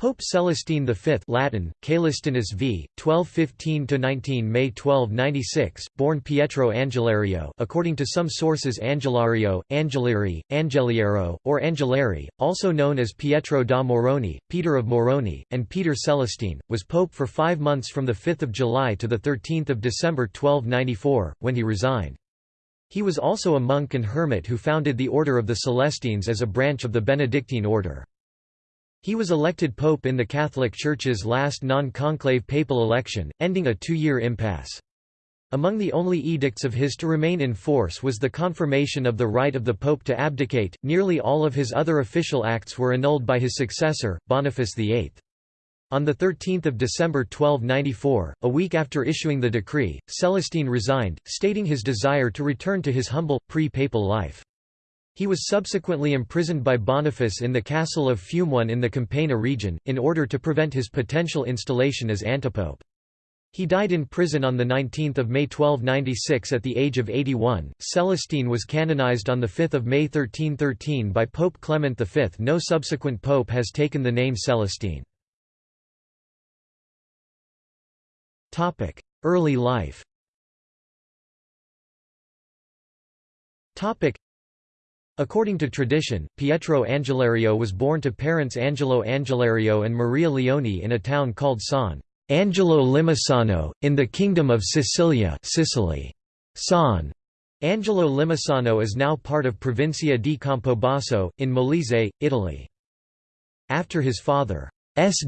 Pope Celestine V Latin, Caelestinus v. 1215–19 May 1296, born Pietro Angelerio according to some sources Angelario, Angelieri, Angeliero, or Angeleri, also known as Pietro da Morrone, Peter of Morrone, and Peter Celestine, was pope for five months from 5 July to 13 December 1294, when he resigned. He was also a monk and hermit who founded the Order of the Celestines as a branch of the Benedictine order. He was elected pope in the Catholic Church's last non-conclave papal election, ending a two-year impasse. Among the only edicts of his to remain in force was the confirmation of the right of the pope to abdicate. Nearly all of his other official acts were annulled by his successor, Boniface VIII. On 13 December 1294, a week after issuing the decree, Celestine resigned, stating his desire to return to his humble, pre-papal life. He was subsequently imprisoned by Boniface in the castle of Fumone in the Campania region, in order to prevent his potential installation as antipope. He died in prison on 19 May 1296 at the age of 81. Celestine was canonized on 5 May 1313 by Pope Clement V. No subsequent pope has taken the name Celestine. Early life According to tradition, Pietro Angelerio was born to parents Angelo Angelerio and Maria Leoni in a town called San Angelo Limosano, in the Kingdom of Sicilia Sicily. San Angelo Limosano is now part of Provincia di Campobasso, in Molise, Italy. After his father's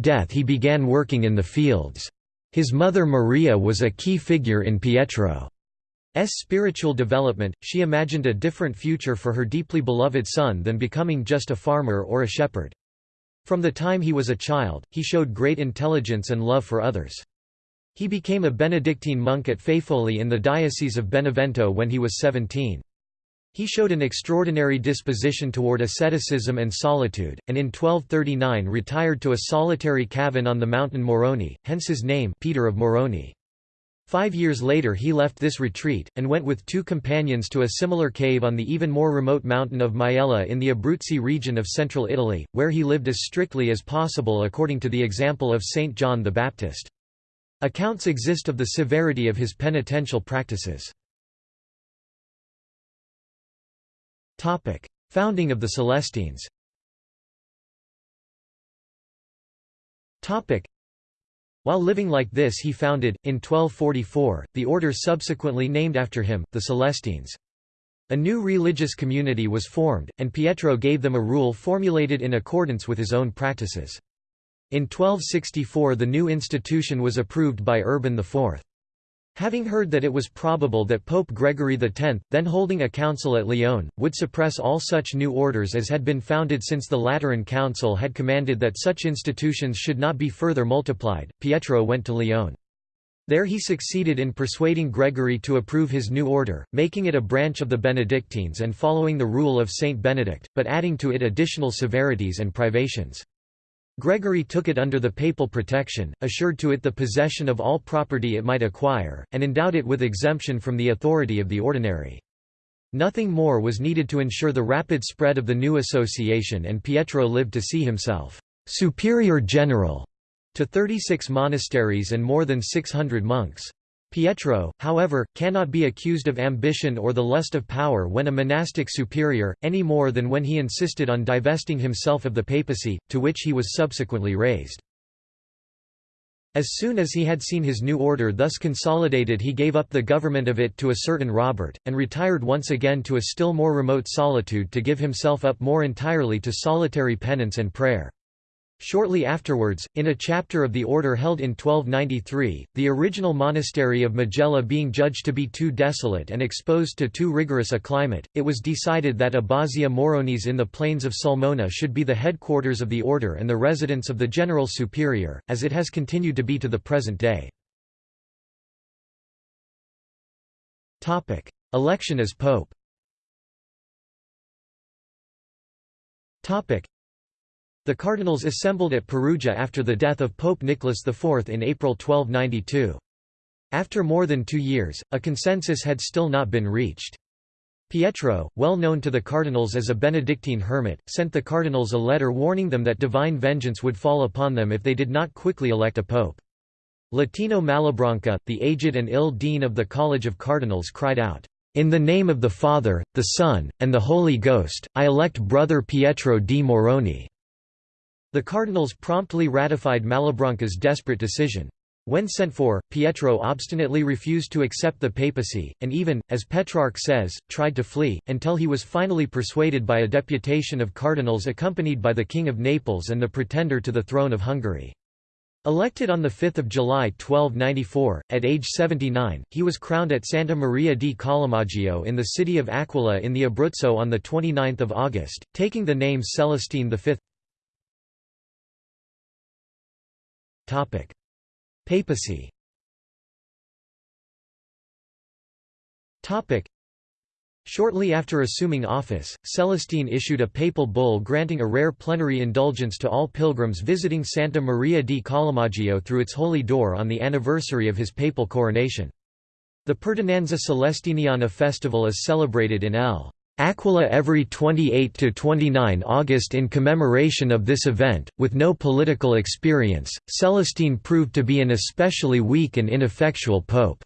death he began working in the fields. His mother Maria was a key figure in Pietro. Spiritual development, she imagined a different future for her deeply beloved son than becoming just a farmer or a shepherd. From the time he was a child, he showed great intelligence and love for others. He became a Benedictine monk at Faifoli in the Diocese of Benevento when he was 17. He showed an extraordinary disposition toward asceticism and solitude, and in 1239 retired to a solitary cabin on the mountain Morrone, hence his name Peter of Morrone. Five years later he left this retreat, and went with two companions to a similar cave on the even more remote mountain of Maiella in the Abruzzi region of central Italy, where he lived as strictly as possible according to the example of Saint John the Baptist. Accounts exist of the severity of his penitential practices. Founding of the Celestines while living like this he founded, in 1244, the order subsequently named after him, the Celestines. A new religious community was formed, and Pietro gave them a rule formulated in accordance with his own practices. In 1264 the new institution was approved by Urban IV. Having heard that it was probable that Pope Gregory X, then holding a council at Lyon, would suppress all such new orders as had been founded since the Lateran Council had commanded that such institutions should not be further multiplied, Pietro went to Lyon. There he succeeded in persuading Gregory to approve his new order, making it a branch of the Benedictines and following the rule of Saint Benedict, but adding to it additional severities and privations. Gregory took it under the papal protection, assured to it the possession of all property it might acquire, and endowed it with exemption from the authority of the ordinary. Nothing more was needed to ensure the rapid spread of the new association and Pietro lived to see himself «superior general» to 36 monasteries and more than 600 monks. Pietro, however, cannot be accused of ambition or the lust of power when a monastic superior, any more than when he insisted on divesting himself of the papacy, to which he was subsequently raised. As soon as he had seen his new order thus consolidated he gave up the government of it to a certain Robert, and retired once again to a still more remote solitude to give himself up more entirely to solitary penance and prayer. Shortly afterwards, in a chapter of the order held in 1293, the original monastery of Majella being judged to be too desolate and exposed to too rigorous a climate, it was decided that Abbazia Moronis in the plains of Sulmona should be the headquarters of the order and the residence of the General Superior, as it has continued to be to the present day. Election as Pope the cardinals assembled at Perugia after the death of Pope Nicholas IV in April 1292. After more than two years, a consensus had still not been reached. Pietro, well known to the cardinals as a Benedictine hermit, sent the cardinals a letter warning them that divine vengeance would fall upon them if they did not quickly elect a pope. Latino Malabranca, the aged and ill dean of the College of Cardinals cried out, "'In the name of the Father, the Son, and the Holy Ghost, I elect Brother Pietro di Morrone." The cardinals promptly ratified Malabranca's desperate decision. When sent for, Pietro obstinately refused to accept the papacy, and even, as Petrarch says, tried to flee, until he was finally persuaded by a deputation of cardinals accompanied by the King of Naples and the pretender to the throne of Hungary. Elected on 5 July 1294, at age 79, he was crowned at Santa Maria di Collemaggio in the city of Aquila in the Abruzzo on 29 August, taking the name Celestine V. Papacy Shortly after assuming office, Celestine issued a papal bull granting a rare plenary indulgence to all pilgrims visiting Santa Maria di Collemaggio through its holy door on the anniversary of his papal coronation. The Perdonanza Celestiniana festival is celebrated in L. Aquila every 28 to 29 August in commemoration of this event. With no political experience, Celestine proved to be an especially weak and ineffectual pope.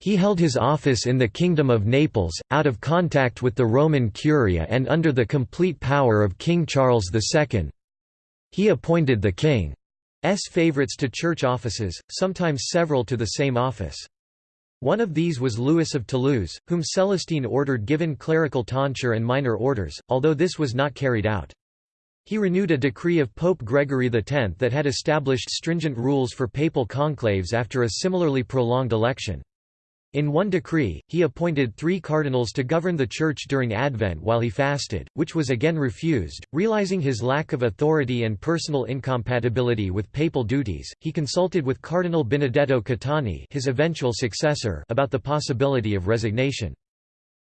He held his office in the Kingdom of Naples, out of contact with the Roman Curia and under the complete power of King Charles II. He appointed the king's favorites to church offices, sometimes several to the same office. One of these was Louis of Toulouse, whom Celestine ordered given clerical tonsure and minor orders, although this was not carried out. He renewed a decree of Pope Gregory X that had established stringent rules for papal conclaves after a similarly prolonged election. In one decree, he appointed three cardinals to govern the Church during Advent while he fasted, which was again refused. Realizing his lack of authority and personal incompatibility with papal duties, he consulted with Cardinal Benedetto Caetani his eventual successor about the possibility of resignation.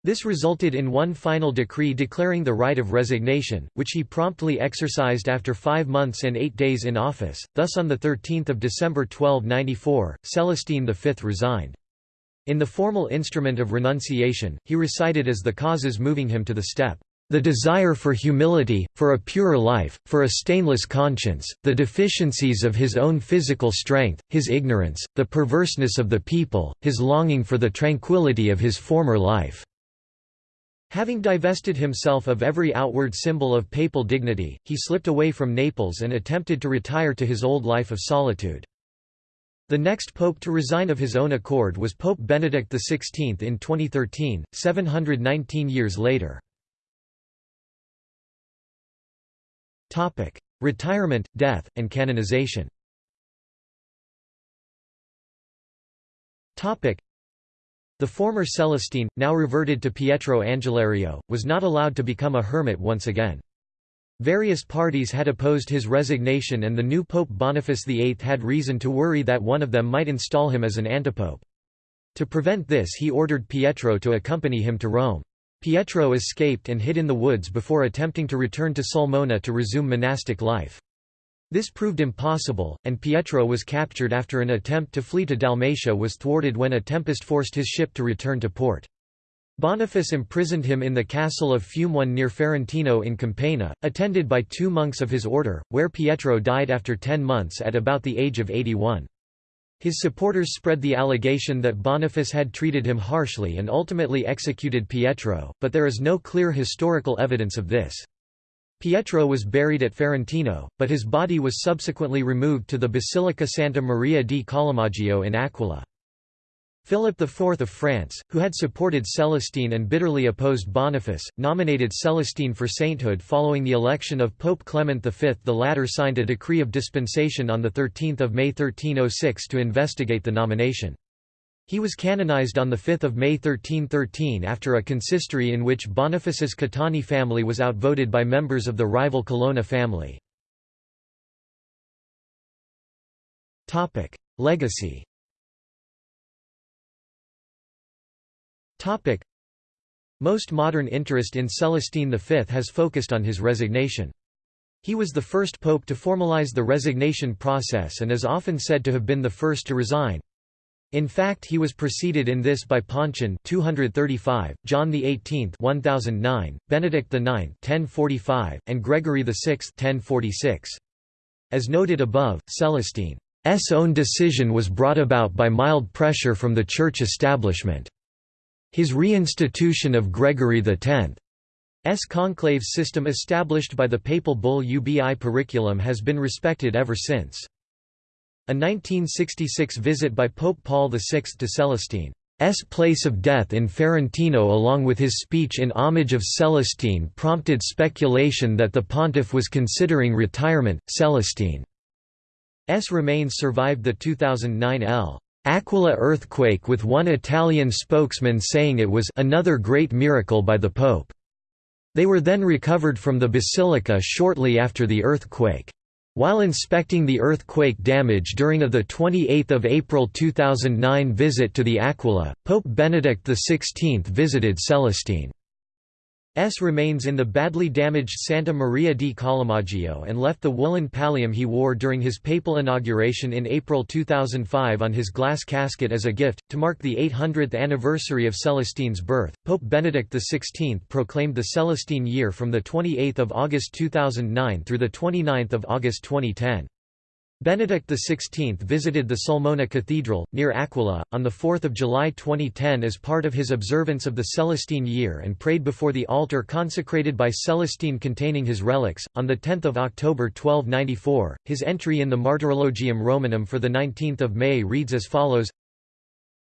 This resulted in one final decree declaring the right of resignation, which he promptly exercised after five months and eight days in office. Thus on 13 December 1294, Celestine V resigned. In the formal instrument of renunciation, he recited as the causes moving him to the step, "...the desire for humility, for a purer life, for a stainless conscience, the deficiencies of his own physical strength, his ignorance, the perverseness of the people, his longing for the tranquility of his former life." Having divested himself of every outward symbol of papal dignity, he slipped away from Naples and attempted to retire to his old life of solitude. The next pope to resign of his own accord was Pope Benedict XVI in 2013, 719 years later. Retirement, death, and canonization the former Celestine, now reverted to Pietro Angelerio, was not allowed to become a hermit once again. Various parties had opposed his resignation and the new Pope Boniface VIII had reason to worry that one of them might install him as an antipope. To prevent this he ordered Pietro to accompany him to Rome. Pietro escaped and hid in the woods before attempting to return to Sulmona to resume monastic life. This proved impossible, and Pietro was captured after an attempt to flee to Dalmatia was thwarted when a tempest forced his ship to return to port. Boniface imprisoned him in the castle of Fumone near Ferentino in Campania, attended by two monks of his order, where Pietro died after ten months at about the age of 81. His supporters spread the allegation that Boniface had treated him harshly and ultimately executed Pietro, but there is no clear historical evidence of this. Pietro was buried at Ferentino, but his body was subsequently removed to the Basilica Santa Maria di Collemaggio in Aquila. Philip IV of France, who had supported Celestine and bitterly opposed Boniface, nominated Celestine for sainthood following the election of Pope Clement V. The latter signed a decree of dispensation on 13 May 1306 to investigate the nomination. He was canonized on 5 May 1313 after a consistory in which Boniface's Caetani family was outvoted by members of the rival Colonna family. Legacy Most modern interest in Celestine V has focused on his resignation. He was the first pope to formalize the resignation process and is often said to have been the first to resign. In fact he was preceded in this by Pontian 235, John XVIII 1009, Benedict IX 1045, and Gregory VI 1046. As noted above, Celestine's own decision was brought about by mild pressure from the church establishment. His reinstitution of Gregory X's conclave system established by the papal bull Ubi Periculum has been respected ever since. A 1966 visit by Pope Paul VI to Celestine's place of death in Ferentino along with his speech in homage of Celestine prompted speculation that the pontiff was considering retirement. Celestine's remains survived the 2009 L. Aquila earthquake with one Italian spokesman saying it was another great miracle by the Pope. They were then recovered from the basilica shortly after the earthquake. While inspecting the earthquake damage during a 28 April 2009 visit to the Aquila, Pope Benedict XVI visited Celestine. S remains in the badly damaged Santa Maria di Collemaggio and left the woolen pallium he wore during his papal inauguration in April 2005 on his glass casket as a gift. To mark the 800th anniversary of Celestine's birth, Pope Benedict XVI proclaimed the Celestine year from 28 August 2009 through 29 August 2010. Benedict XVI visited the Sulmona Cathedral, near Aquila, on 4 July 2010 as part of his observance of the Celestine year and prayed before the altar consecrated by Celestine containing his relics. On 10 October 1294, his entry in the Martyrologium Romanum for 19 May reads as follows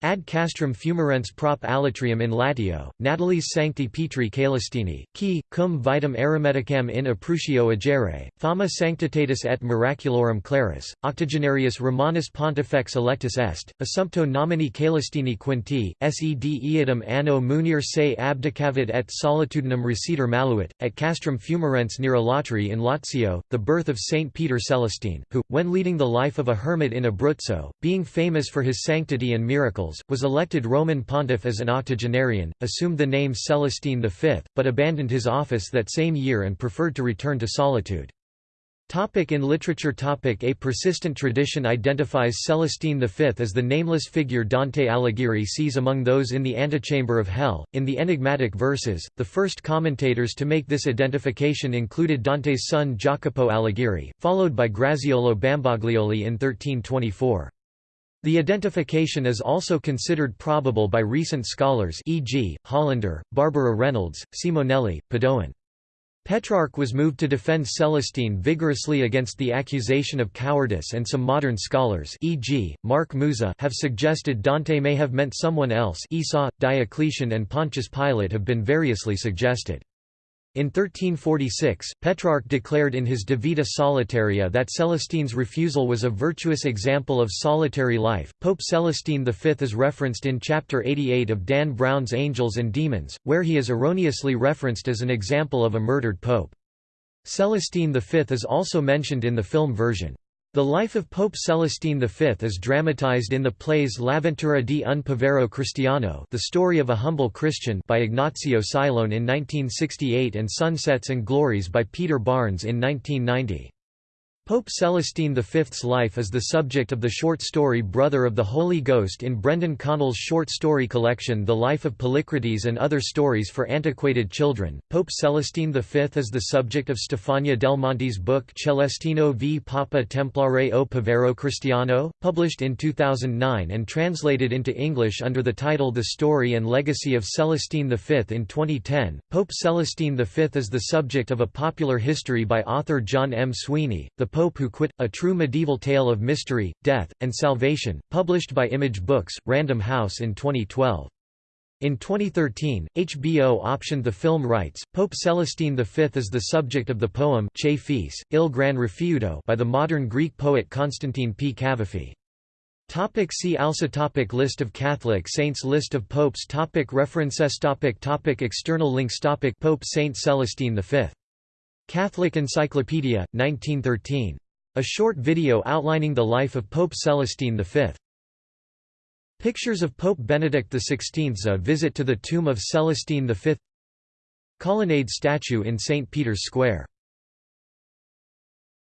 Ad castrum fumarens prop alatrium in latio, Natalis sancti Petri Caelestini, qui, cum vitam eremiticam in Aprutio agere, fama sanctitatis et miraculorum claris, octogenarius Romanus pontifex electus est, assumpto nomini Caelestini quinti, sed eadem anno munir se abdicavit et solitudinem reciter maluit, at castrum fumarens near Alatri in Lazio, the birth of Saint Peter Celestine, who, when leading the life of a hermit in Abruzzo, being famous for his sanctity and miracles, was elected Roman pontiff as an octogenarian, assumed the name Celestine V, but abandoned his office that same year and preferred to return to solitude. Topic in literature topic A persistent tradition identifies Celestine V as the nameless figure Dante Alighieri sees among those in the antechamber of hell. In the enigmatic verses, the first commentators to make this identification included Dante's son Jacopo Alighieri, followed by Graziolo Bambaglioli in 1324. The identification is also considered probable by recent scholars e.g., Hollander, Barbara Reynolds, Simonelli, Padoan. Petrarch was moved to defend Celestine vigorously against the accusation of cowardice and some modern scholars e.g., Mark Musa have suggested Dante may have meant someone else Esau, Diocletian and Pontius Pilate have been variously suggested. In 1346, Petrarch declared in his De Vita Solitaria that Celestine's refusal was a virtuous example of solitary life. Pope Celestine V is referenced in Chapter 88 of Dan Brown's Angels and Demons, where he is erroneously referenced as an example of a murdered pope. Celestine V is also mentioned in the film version. The life of Pope Celestine V is dramatized in the plays L'avventura di un povero cristiano The Story of a Humble Christian by Ignazio Silone in 1968 and Sunsets and Glories by Peter Barnes in 1990. Pope Celestine V's life is the subject of the short story Brother of the Holy Ghost in Brendan Connell's short story collection The Life of Polycrates and Other Stories for Antiquated Children. Pope Celestine V is the subject of Stefania Del Monte's book Celestino v Papa Templare o Povero Cristiano, published in 2009 and translated into English under the title The Story and Legacy of Celestine V in 2010. Pope Celestine V is the subject of a popular history by author John M. Sweeney. The Pope Who Quit, A True Medieval Tale of Mystery, Death, and Salvation, published by Image Books, Random House in 2012. In 2013, HBO optioned the film rights. Pope Celestine V is the subject of the poem Che Fece, Il Gran Rifiuto by the modern Greek poet Constantine P. Cavafy. Topic see also topic List of Catholic saints List of popes topic References topic topic External links topic Pope Saint Celestine V Catholic Encyclopedia, 1913. A short video outlining the life of Pope Celestine V. Pictures of Pope Benedict XVI A visit to the tomb of Celestine V Colonnade statue in St. Peter's Square